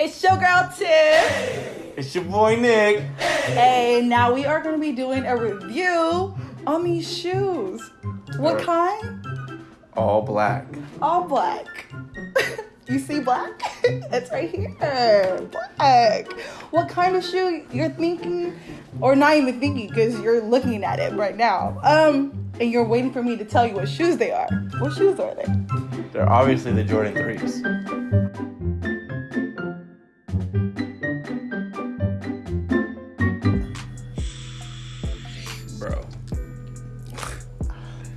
It's your girl Tiff. It's your boy Nick. Hey, now we are going to be doing a review on these shoes. What kind? All black. All black. you see black? it's right here. Black. What kind of shoe you're thinking, or not even thinking, because you're looking at it right now. Um, and you're waiting for me to tell you what shoes they are. What shoes are they? They're obviously the Jordan 3s. Bro.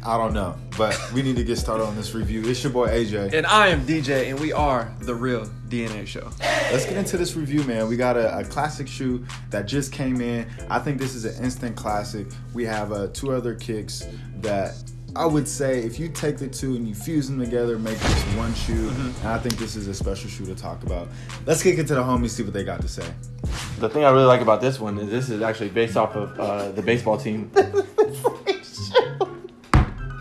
I don't know, but we need to get started on this review. It's your boy AJ. And I am DJ, and we are the real DNA show. Let's get into this review, man. We got a, a classic shoe that just came in. I think this is an instant classic. We have uh, two other kicks that I would say if you take the two and you fuse them together, make this one shoe. And I think this is a special shoe to talk about. Let's kick it to the homies, see what they got to say. The thing I really like about this one is this is actually based off of uh, the baseball team.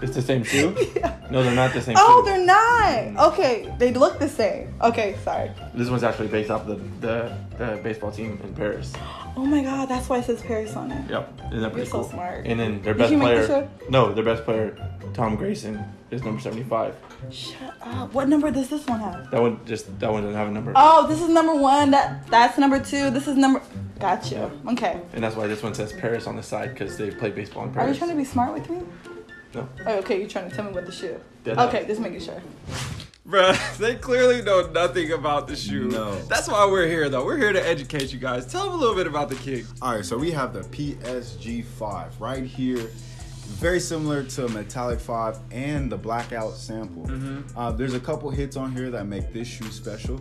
It's the same shoe? Yeah. No, they're not the same Oh, shoe. they're not. Okay, they look the same. Okay, sorry. This one's actually based off the, the, the baseball team in Paris. Oh my god, that's why it says Paris on it. Yep. Isn't that pretty You're so cool? smart. And then their best you make the player. No, their best player, Tom Grayson, is number 75. Shut up. What number does this one have? That one just that one doesn't have a number. Oh, this is number one. That that's number two. This is number. Gotcha. Okay. And that's why this one says Paris on the side because they play baseball in Paris. Are you trying to be smart with me? No. Oh, okay, you're trying to tell me what the shoe. Yeah, no. Okay, just making sure. Bruh, they clearly know nothing about the shoe. No. That's why we're here, though. We're here to educate you guys. Tell them a little bit about the kick. All right, so we have the PSG 5 right here. Very similar to Metallic 5 and the Blackout sample. Uh, there's a couple hits on here that make this shoe special.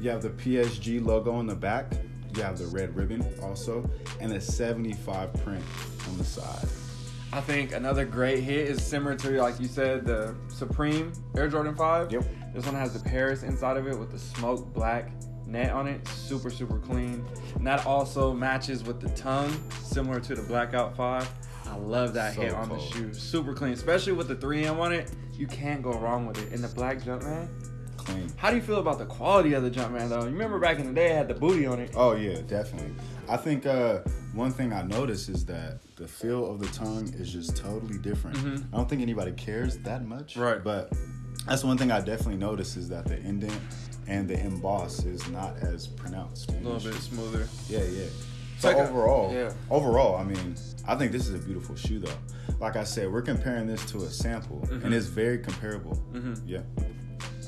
You have the PSG logo on the back, you have the red ribbon also, and a 75 print on the side. I think another great hit is similar to, like you said, the Supreme Air Jordan 5. Yep. This one has the Paris inside of it with the smoke black net on it. Super, super clean. And that also matches with the tongue, similar to the Blackout 5. I love that So hit on the shoe. Super clean, especially with the 3M on it. You can't go wrong with it. And the black Jumpman. Clean. How do you feel about the quality of the Jumpman though? You remember back in the day it had the booty on it. Oh yeah, definitely. I think uh, one thing I noticed is that the feel of the tongue is just totally different. I don't think anybody cares that much. Right. But that's one thing I definitely noticed is that the indent and the emboss is not as pronounced. A little bit smoother. Yeah, yeah. So like a- overall, yeah. overall, I mean, I think this is a beautiful shoe though. Like I said, we're comparing this to a sample, Mm-hmm. and it's very comparable. Yeah.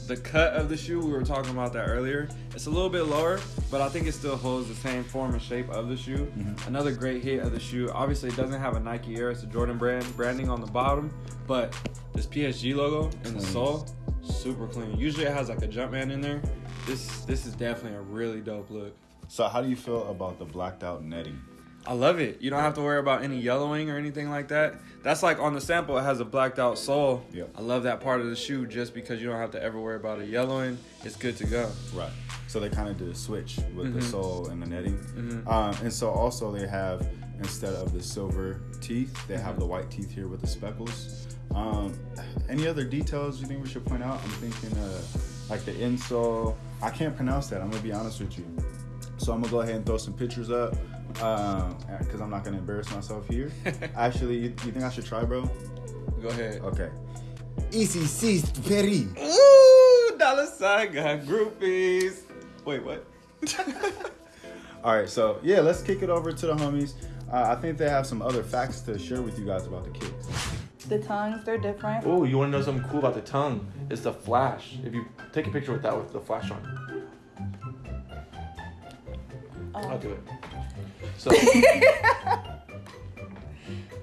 The cut of the shoe, we were talking about that earlier. It's a little bit lower, but I think it still holds the same form and shape of the shoe. Another great hit of the shoe. Obviously, it doesn't have a Nike Air, it's a Jordan brand branding on the bottom, but this PSG logo in the sole, super clean. Usually, it has like a Jumpman in there. This this is definitely a really dope look. So how do you feel about the blacked out netting? I love it. You don't have to worry about any yellowing or anything like that. That's like on the sample, it has a blacked out sole. Yep. I love that part of the shoe just because you don't have to ever worry about it yellowing. It's good to go. Right. So they kind of did a switch with Mm-hmm. the sole and the netting. Um, and so also they have instead of the silver teeth, they have the white teeth here with the speckles. Um, any other details you think we should point out? I'm thinking uh, like the insole. I can't pronounce that. I'm gonna be honest with you. So I'm gonna go ahead and throw some pictures up because I'm not gonna embarrass myself here. Actually, you, you think I should try, bro? Go ahead. Okay. Ici, c'est Paris. Ooh, dollar sign got groupies. Wait, what? All right, so yeah, let's kick it over to the homies. Uh, I think they have some other facts to share with you guys about the kicks. The tongues, they're different. Oh, you want to know something cool about the tongue? It's the flash. If you take a picture with that with the flash on, I'll oh. do it. So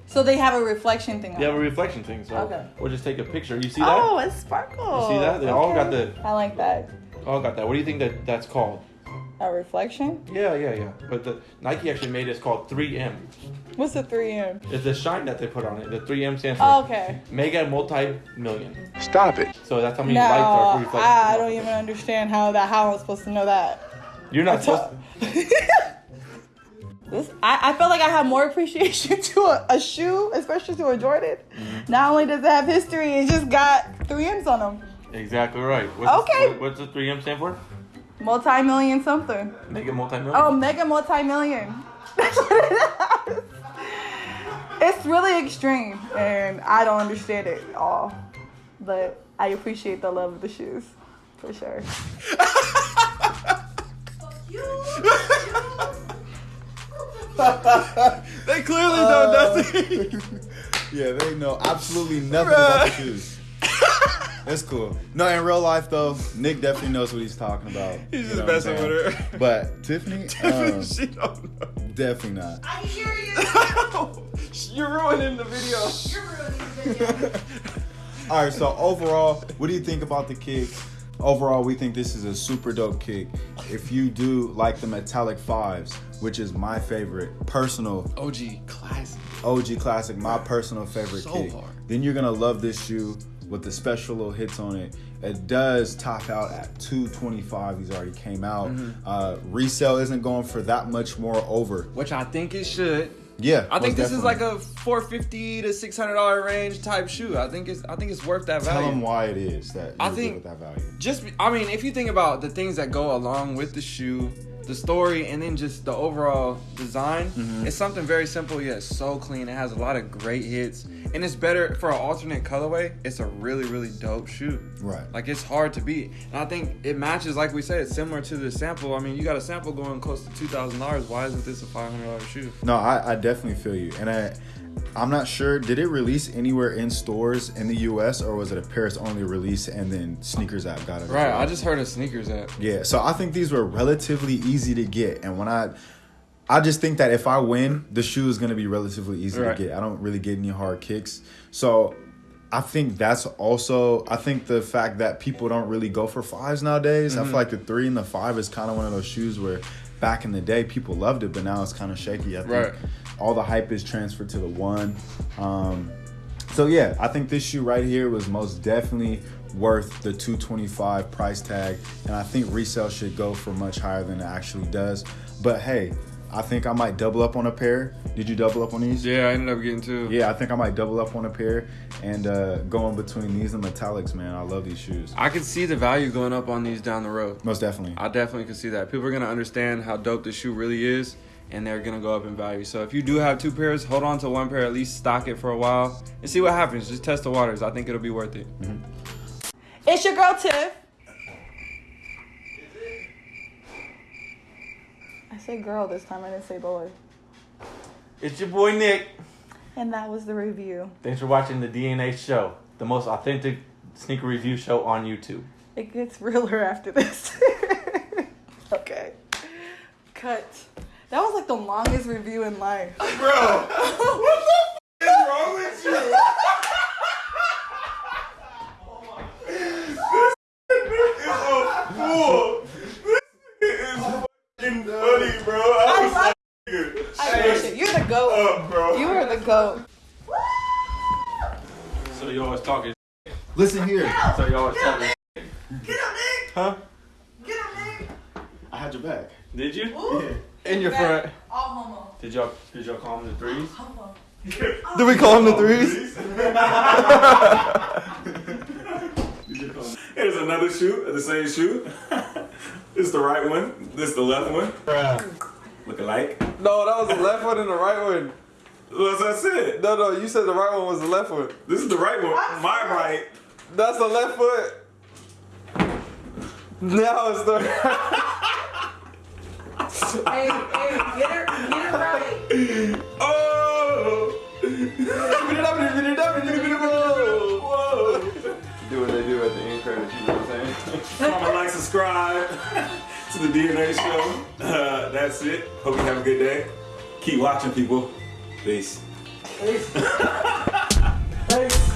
So they have a reflection thing on They have a reflection thing. So Okay. we'll just take a picture. You see that? Oh, it's sparkles. You see that? They all got the- I like that. Oh, got that. What do you think that that's called? A reflection? Yeah, yeah, yeah. But the Nike actually made it called 3M. What's the 3M? It's the shine that they put on it. The 3M stands for Oh, okay. mega multi million. Stop it. So that's how many No, lights are for reflection. I don't even understand how that. How I'm supposed to know that. You're not supposed. This, I, I felt like I have more appreciation to a, a shoe, especially to a Jordan. Mm-hmm. Not only does it have history, it just got three M's on them. Exactly right. What's Okay. The, what, what's the 3M stand for? Multi-million something. Make it multi-million. Oh, mega multi-million. That's what it is. It's really extreme, and I don't understand it at all. But I appreciate the love of the shoes, for sure. They clearly know Uh, nothing. Yeah, they know absolutely nothing about the shoes. That's cool. No, in real life though, Nick definitely knows what he's talking about. He's You just know what messing with her. But Tiffany, um, she don't know. definitely not. I hear you. You're ruining the video. You're ruining the video. All right, so overall, what do you think about the kick? Overall, we think this is a super dope kick. If you do like the metallic fives, which is my favorite personal OG classic. OG classic, my personal favorite So kick, hard. then you're gonna love this shoe with the special little hits on it. It does top out at 225. These already came out. Mm-hmm. Uh, resale isn't going for that much more over. Which I think it should. Yeah, I think this is like a 450 to 600 dollar range type shoe. I think it's I think it's worth that Tell value. Tell them why it is that I think- with that value. just I mean, if you think about the things that go along with the shoe, the story, and then just the overall design, Mm-hmm. it's something very simple yet so clean. It has a lot of great hits, and it's better for an alternate colorway. It's a really really dope shoe. Right. Like it's hard to beat, and I think it matches like we said, it's similar to the sample. I mean, you got a sample going close to two thousand dollars. Why isn't this a five hundred dollar shoe? No, I, I definitely feel you, and I, I'm not sure. Did it release anywhere in stores in the U.S. or was it a Paris only release and then Sneakers app got it? Right. well? I just heard of sneakers app. yeah. So I think these were relatively easy to get, and when I, I just think that if I win, the shoe is going to be relatively easy Right. to get. I don't really get any hard kicks, so. I think that's also. I think the fact that people don't really go for fives nowadays. I mm-hmm. feel like the three and the five is kind of one of those shoes where, back in the day, people loved it, but now it's kind of shaky. I think Right. All the hype is transferred to the one. Um, so yeah, I think this shoe right here was most definitely worth the 225 price tag, and I think resale should go for much higher than it actually does. But hey, I think I might double up on a pair. Did you double up on these? Yeah, I ended up getting two. Yeah, I think I might double up on a pair and uh, go in between these and metallics, man. I love these shoes. I can see the value going up on these down the road. Most definitely. I definitely can see that. People are gonna understand how dope this shoe really is, and they're gonna go up in value. So if you do have two pairs, hold on to one pair, at least stock it for a while, and see what happens. Just test the waters. I think it'll be worth it. Mm-hmm. It's your girl Tiff. I said girl this time. I didn't say boy. It's your boy Nick. And that was the review. Thanks for watching the DNA show, the most authentic sneaker review show on YouTube. It gets realer after this. okay. Cut. That was like the longest review in life. Bro, what the f- is wrong with you? funny, bro. I I love was I appreciate you. You're the goat. up, bro. You are the goat. So you always talking. Listen here. So you always talking. Get him, Nick. Huh? Get him, Nick. I had your back. Did you? Ooh. In your front. All homo. Did y'all did y'all call them the threes? Homo. Did we call him the threes? Here's another shoe, uh, the same shoe. this is the right one. This is the left one. Look alike. No, that was the left one and the right one. As I said, No, no, you said the right one was the left one. this is the right one. My right. That's the left foot. Now it's the. Hey, hey, get her, get her right. Oh! Whoa! do what they do at the end credits, you know what I'm saying? Comment, like, subscribe to the DNA show. Uh, that's it. Hope you have a good day. Keep watching, people. Peace. Peace. Peace.